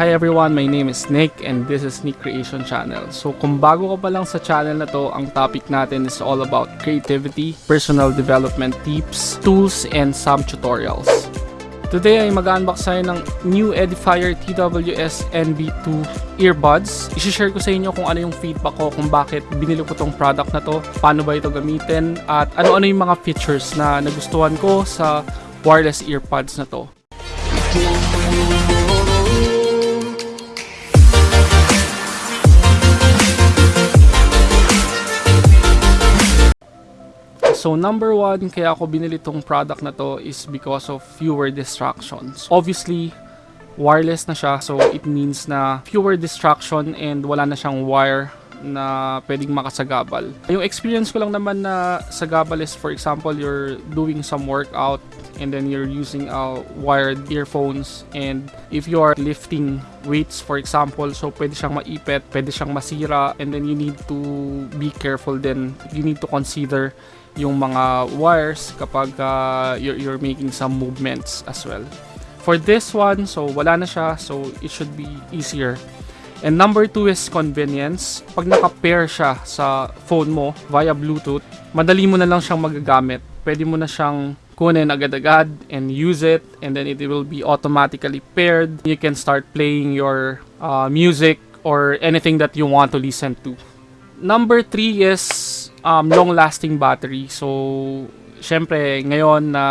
Hi everyone, my name is Nick and this is Nick Creation Channel. So kung bago ka pa lang sa channel na to, ang topic natin is all about creativity, personal development tips, tools, and some tutorials. Today ay mag-unbox tayo ng new Edifier TWS NB2 earbuds. I-share ko sa inyo kung ano yung feedback ko kung bakit binili ko tong product na to, paano ba ito gamitin, at ano-ano yung mga features na nagustuhan ko sa wireless earpods na to. So number one, kaya ako binili tong product na to is because of fewer distractions. Obviously, wireless na siya so it means na fewer distraction and wala na siyang wire na pwedeng makasagabal. Yung experience ko lang naman na sagabal is for example, you're doing some workout and then you're using uh, wired earphones and if you are lifting weights for example, so pwede siyang maipit, pwede siyang masira and then you need to be careful then you need to consider yung mga wires kapag uh, you're, you're making some movements as well. For this one, so wala na siya, so it should be easier. And number two is convenience. Pag naka-pair siya sa phone mo via Bluetooth, madali mo na lang siyang magagamit. Pwede mo na siyang kunin agad-agad and use it and then it will be automatically paired. You can start playing your uh, music or anything that you want to listen to. Number three is um, long-lasting battery. So, syempre, ngayon na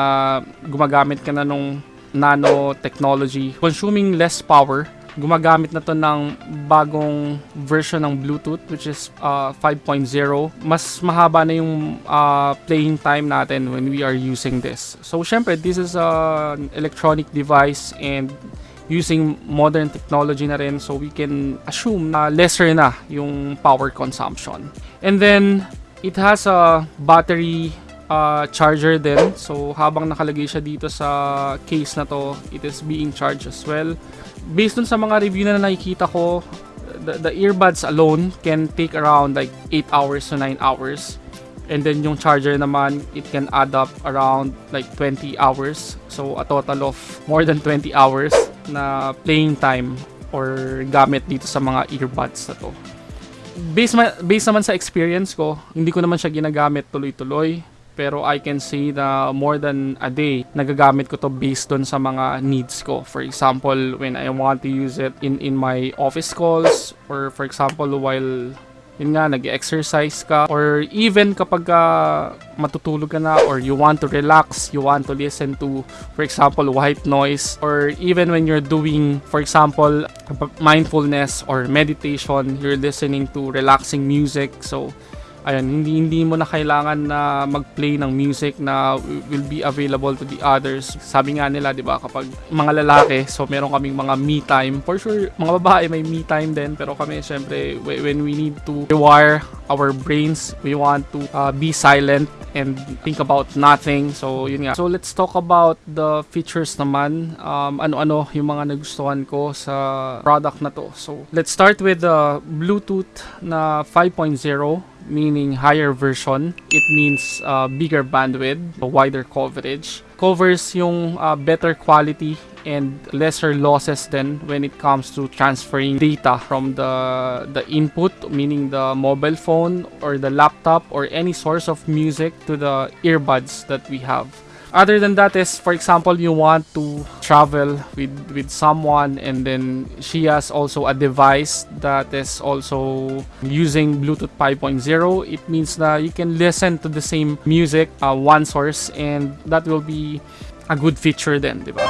gumagamit ka na nung nano technology, consuming less power, gumagamit na to ng bagong version ng Bluetooth which is uh, 5.0. Mas mahaba na yung uh, playing time natin when we are using this. So, syempre, this is an electronic device and using modern technology na rin so we can assume na lesser na yung power consumption. And then, it has a battery uh, charger din. So, habang nakalagay siya dito sa case na to, it is being charged as well. Based dun sa mga review na nakikita ko, the, the earbuds alone can take around like 8 hours to 9 hours. And then yung charger naman, it can add up around like 20 hours. So, a total of more than 20 hours na playing time or gamit dito sa mga earbuds na to based, ma- based naman sa experience ko, hindi ko naman siya ginagamit tuloy-tuloy. Pero I can say na more than a day, nagagamit ko to based on sa mga needs ko. For example, when I want to use it in, in my office calls or for example, while yun nga, nag-exercise ka or even kapag uh, matutulog ka na or you want to relax, you want to listen to, for example, white noise or even when you're doing, for example, mindfulness or meditation, you're listening to relaxing music. So, ayun, hindi hindi mo na kailangan na mag-play ng music na will be available to the others. Sabi nga nila, 'di ba, kapag mga lalaki, so meron kaming mga me time. For sure, mga babae may me time din, pero kami syempre when we need to rewire our brains, we want to uh, be silent and think about nothing. So, yun nga. So, let's talk about the features naman. Um, ano-ano yung mga nagustuhan ko sa product na to. So, let's start with the Bluetooth na 5.0 meaning higher version. It means uh, bigger bandwidth, wider coverage. Covers yung uh, better quality and lesser losses then when it comes to transferring data from the the input meaning the mobile phone or the laptop or any source of music to the earbuds that we have other than that is for example you want to travel with with someone and then she has also a device that is also using bluetooth 5.0 it means that you can listen to the same music uh, one source and that will be a good feature then diba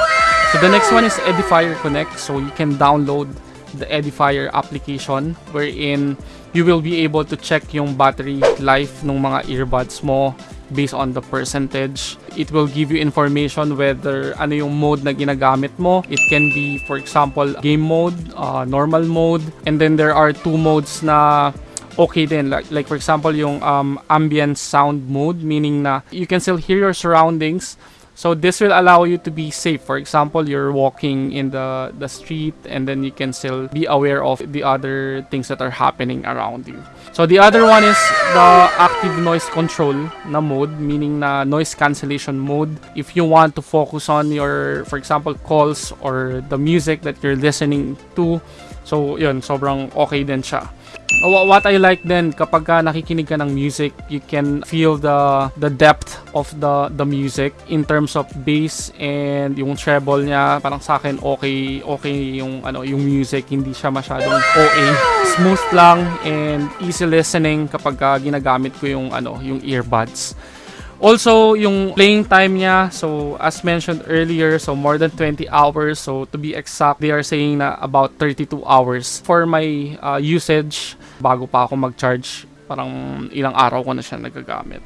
so the next one is edifier connect. So you can download the edifier application wherein you will be able to check yung battery life ng mga earbuds mo based on the percentage. It will give you information whether ano yung mode na ginagamit mo. It can be, for example, game mode, uh, normal mode, and then there are two modes na okay din. Like, like for example, yung um, ambient sound mode, meaning na you can still hear your surroundings, So this will allow you to be safe. For example, you're walking in the the street and then you can still be aware of the other things that are happening around you. So the other one is the active noise control na mode, meaning na noise cancellation mode. If you want to focus on your, for example, calls or the music that you're listening to, so yun, sobrang okay din siya. Wha- What I like then kapag ka nakikinig ka ng music, you can feel the the depth of the the music in terms of bass and yung treble niya. Parang sa akin okay okay yung ano yung music, hindi siya masyadong OA. Smooth lang and easy listening kapag ka ginagamit ko yung ano yung earbuds. Also, yung playing time niya, so as mentioned earlier, so more than 20 hours. So to be exact, they are saying na about 32 hours. For my uh, usage, bago pa ako mag-charge, parang ilang araw ko na siya nagagamit.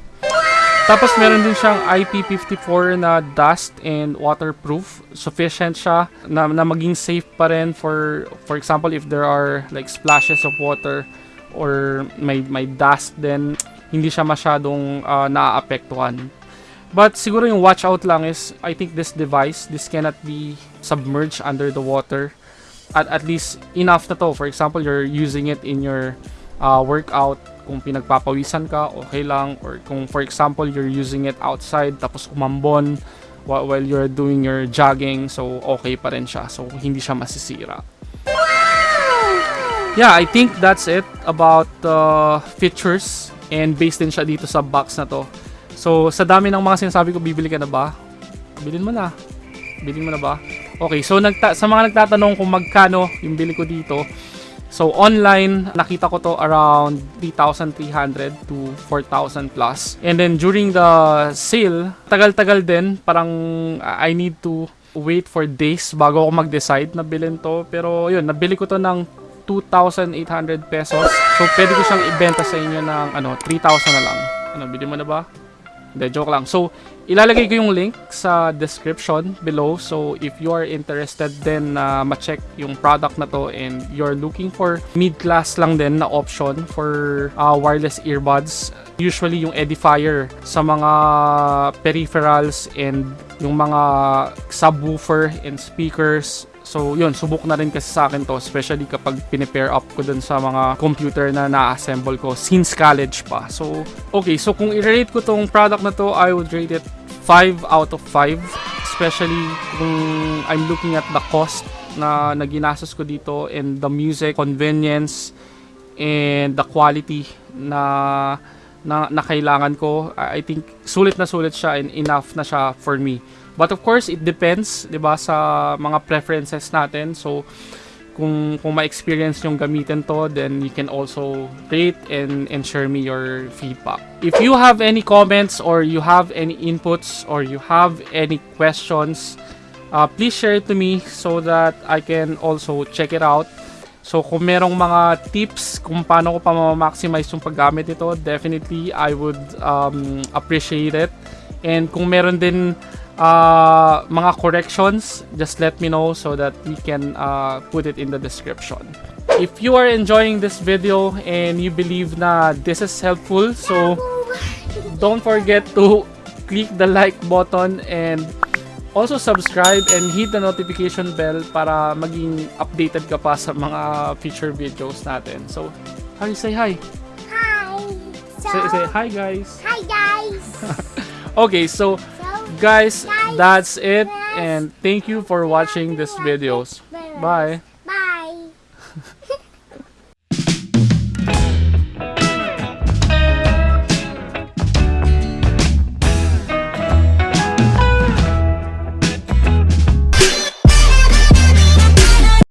Tapos meron din siyang IP54 na dust and waterproof. Sufficient siya na, na maging safe pa rin for for example if there are like splashes of water or may may dust then hindi siya masyadong uh, naaapektuhan. But siguro yung watch out lang is I think this device this cannot be submerged under the water at at least enough na to. For example, you're using it in your uh, workout kung pinagpapawisan ka, okay lang. Or kung for example, you're using it outside tapos umambon while, while you're doing your jogging, so okay pa rin siya. So hindi siya masisira. Yeah, I think that's it about the features and based din siya dito sa box na to. So sa dami ng mga sinasabi ko, bibili ka na ba? Bilhin mo na. Bilhin mo na ba? Okay, so nagta- sa mga nagtatanong kung magkano yung bili ko dito, So online, nakita ko to around 3,300 to 4,000 plus. And then during the sale, tagal-tagal din. Parang I need to wait for days bago ako mag-decide na bilhin to. Pero yun, nabili ko to ng 2,800 pesos. So pwede ko siyang ibenta sa inyo ng ano, 3,000 na lang. Ano, bili mo na ba? Hindi, joke lang. So, ilalagay ko yung link sa description below. So, if you are interested din na ma-check yung product na to and you're looking for mid-class lang din na option for uh, wireless earbuds, usually yung edifier sa mga peripherals and yung mga subwoofer and speakers So, yun, subok na rin kasi sa akin to, especially kapag pinipair up ko dun sa mga computer na na-assemble ko since college pa. So, okay, so kung i-rate ko tong product na to, I would rate it 5 out of 5. Especially kung I'm looking at the cost na naginastos ko dito and the music, convenience, and the quality na na, na kailangan ko. I think sulit na sulit siya and enough na siya for me. But of course, it depends, 'di ba, sa mga preferences natin. So kung kung ma-experience yung gamitin to, then you can also rate and and share me your feedback. If you have any comments or you have any inputs or you have any questions, uh, please share it to me so that I can also check it out. So kung merong mga tips kung paano ko pa ma-maximize yung paggamit nito, definitely I would um, appreciate it. And kung meron din uh, mga corrections, just let me know so that we can uh, put it in the description. If you are enjoying this video and you believe na this is helpful, so don't forget to click the like button and also subscribe and hit the notification bell para maging updated ka pa sa mga future videos natin. So, hi, say hi. Hi. So, Say, say hi guys. hi guys. Okay, so, guys, that's it and thank you for watching this videos. Bye.